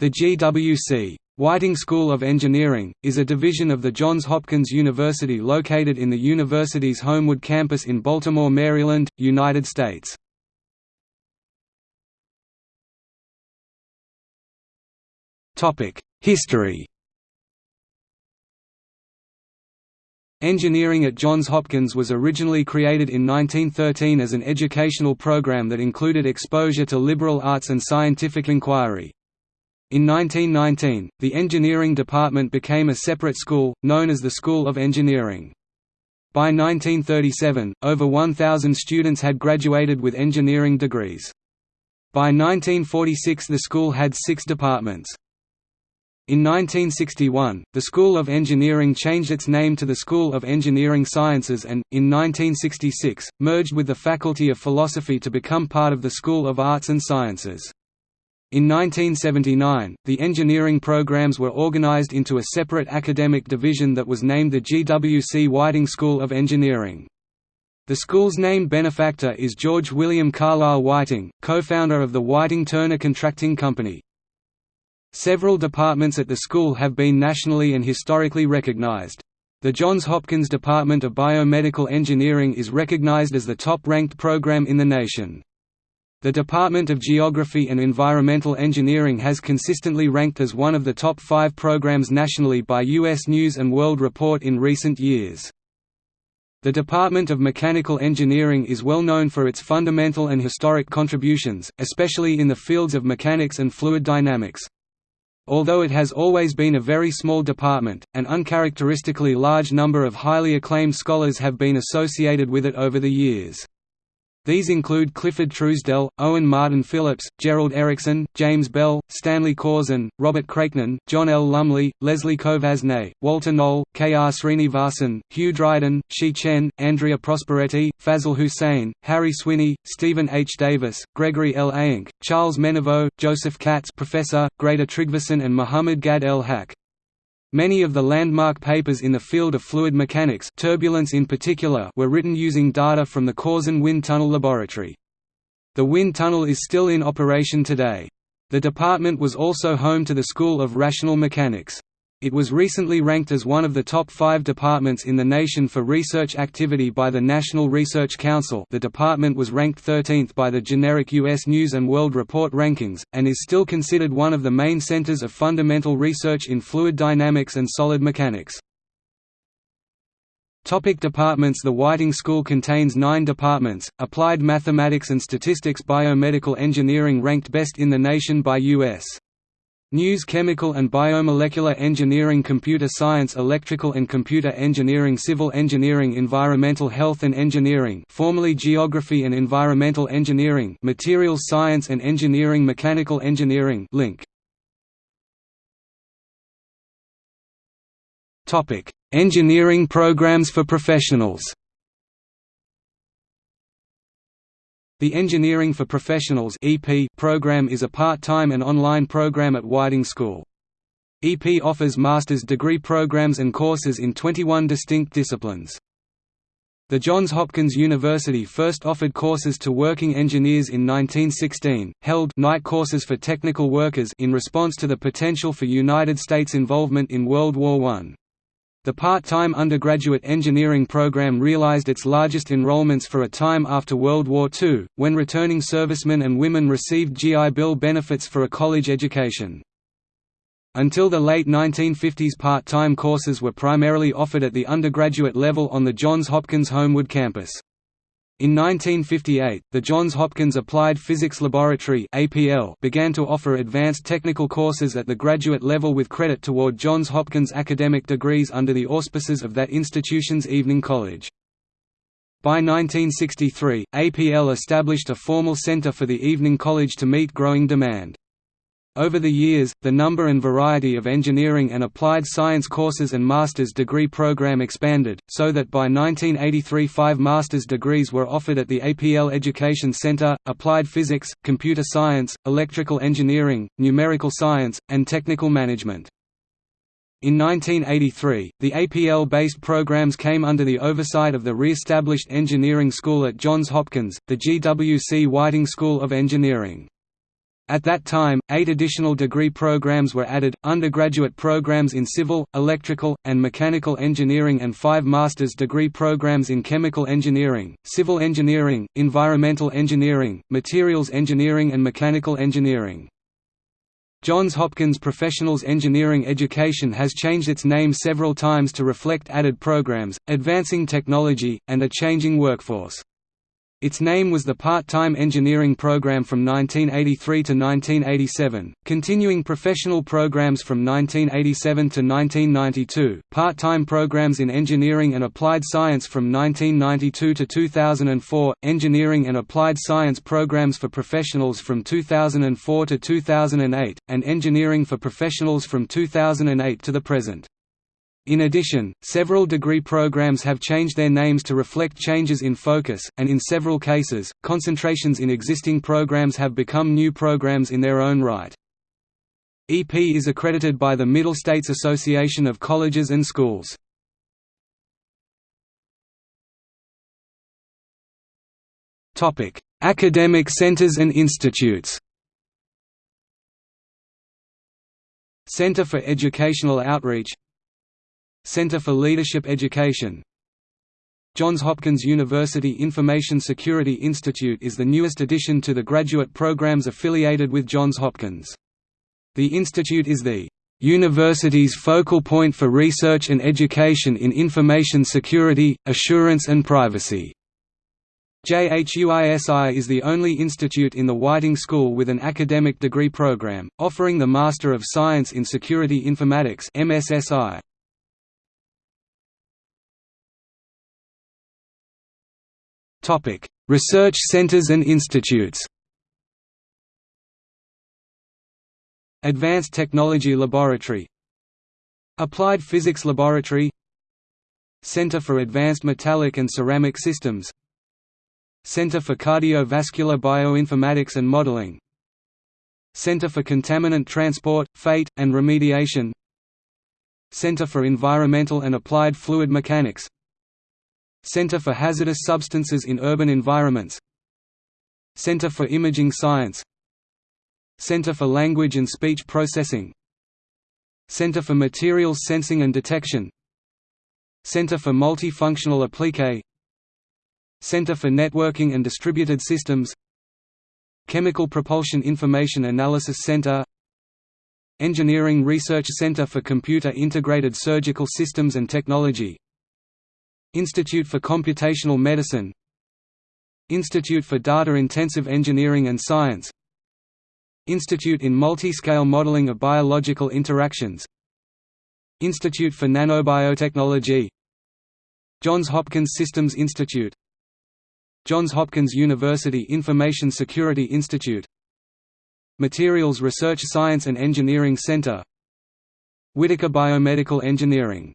The GWC. Whiting School of Engineering, is a division of the Johns Hopkins University located in the university's Homewood campus in Baltimore, Maryland, United States. History Engineering at Johns Hopkins was originally created in 1913 as an educational program that included exposure to liberal arts and scientific inquiry. In 1919, the engineering department became a separate school, known as the School of Engineering. By 1937, over 1,000 students had graduated with engineering degrees. By 1946 the school had six departments. In 1961, the School of Engineering changed its name to the School of Engineering Sciences and, in 1966, merged with the Faculty of Philosophy to become part of the School of Arts and Sciences. In 1979, the engineering programs were organized into a separate academic division that was named the GWC Whiting School of Engineering. The school's named benefactor is George William Carlisle Whiting, co-founder of the Whiting-Turner Contracting Company. Several departments at the school have been nationally and historically recognized. The Johns Hopkins Department of Biomedical Engineering is recognized as the top-ranked program in the nation. The Department of Geography and Environmental Engineering has consistently ranked as one of the top five programs nationally by U.S. News & World Report in recent years. The Department of Mechanical Engineering is well known for its fundamental and historic contributions, especially in the fields of mechanics and fluid dynamics. Although it has always been a very small department, an uncharacteristically large number of highly acclaimed scholars have been associated with it over the years. These include Clifford Truesdell, Owen Martin Phillips, Jerald Ericksen, James Bell, Stanley Corrsin, Robert Kraichnan, John L. Lumley, Leslie Kovasznay, Walter Noll, K. R. Sreenivasan, Hugh Dryden, Shi Chen, Andrea Prosperetti, Fazle Hussain, Harry Swinney, Stephen H. Davis, Gregory L. Eyink, Charles Meneveau, Joseph Katz Professor, Greta Tryggvason and Mohamed Gad-el-Hak. Many of the landmark papers in the field of fluid mechanics turbulence in particular were written using data from the Corrsin Wind Tunnel Laboratory. The wind tunnel is still in operation today. The department was also home to the School of Rational Mechanics. It was recently ranked as one of the top five departments in the nation for research activity by the National Research Council the department was ranked 13th by the generic U.S. News & World Report rankings, and is still considered one of the main centers of fundamental research in fluid dynamics and solid mechanics. Topic departments The Whiting School contains nine departments, Applied Mathematics and Statistics Biomedical Engineering ranked best in the nation by U.S. News Chemical and Biomolecular Engineering Computer Science Electrical and Computer Engineering Civil Engineering Environmental Health and Engineering formerly Geography and Environmental Engineering Materials Science and Engineering Mechanical Engineering link. Engineering programs for professionals The Engineering for Professionals program is a part-time and online program at Whiting School. EP offers master's degree programs and courses in 21 distinct disciplines. The Johns Hopkins University first offered courses to working engineers in 1916, held night courses for technical workers in response to the potential for United States involvement in World War I. The part-time undergraduate engineering program realized its largest enrollments for a time after World War II, when returning servicemen and women received GI Bill benefits for a college education. Until the late 1950s part-time courses were primarily offered at the undergraduate level on the Johns Hopkins Homewood campus. In 1958, the Johns Hopkins Applied Physics Laboratory began to offer advanced technical courses at the graduate level with credit toward Johns Hopkins academic degrees under the auspices of that institution's evening college. By 1963, APL established a formal center for the evening college to meet growing demand. Over the years, the number and variety of engineering and applied science courses and master's degree program expanded, so that by 1983 five master's degrees were offered at the APL Education Center, Applied Physics, Computer Science, Electrical Engineering, Numerical Science, and Technical Management. In 1983, the APL-based programs came under the oversight of the re-established engineering school at Johns Hopkins, the GWC Whiting School of Engineering. At that time, eight additional degree programs were added, undergraduate programs in civil, electrical, and mechanical engineering and five master's degree programs in chemical engineering, civil engineering, environmental engineering, materials engineering and mechanical engineering. Johns Hopkins Professionals Engineering Education has changed its name several times to reflect added programs, advancing technology, and a changing workforce. Its name was the Part-Time Engineering Program from 1983 to 1987, continuing professional programs from 1987 to 1992, part-time programs in engineering and applied science from 1992 to 2004, engineering and applied science programs for professionals from 2004 to 2008, and engineering for professionals from 2008 to the present. In addition, several degree programs have changed their names to reflect changes in focus, and in several cases, concentrations in existing programs have become new programs in their own right. EP is accredited by the Middle States Association of Colleges and Schools. Academic centers and institutes Center for Educational Outreach Center for Leadership Education Johns Hopkins University Information Security Institute is the newest addition to the graduate programs affiliated with Johns Hopkins. The institute is the university's focal point for research and education in information security, assurance and privacy. JHUISI is the only institute in the Whiting School with an academic degree program, offering the Master of Science in Security Informatics Topic: Research centers and institutes. Advanced Technology Laboratory Applied Physics Laboratory Center for Advanced Metallic and Ceramic Systems Center for Cardiovascular Bioinformatics and Modeling Center for Contaminant Transport, Fate, and Remediation Center for Environmental and Applied Fluid Mechanics Center for Hazardous Substances in Urban Environments. Center for Imaging Science. Center for Language and Speech Processing. Center for Materials Sensing and Detection. Center for Multifunctional Applique. Center for Networking and Distributed Systems. Chemical Propulsion Information Analysis Center. Engineering Research Center for Computer Integrated Surgical Systems and Technology Institute for Computational Medicine Institute for Data-Intensive Engineering and Science Institute in Multiscale Modeling of Biological Interactions Institute for Nanobiotechnology Johns Hopkins Systems Institute Johns Hopkins University Information Security Institute Materials Research Science and Engineering Center Whitaker Biomedical Engineering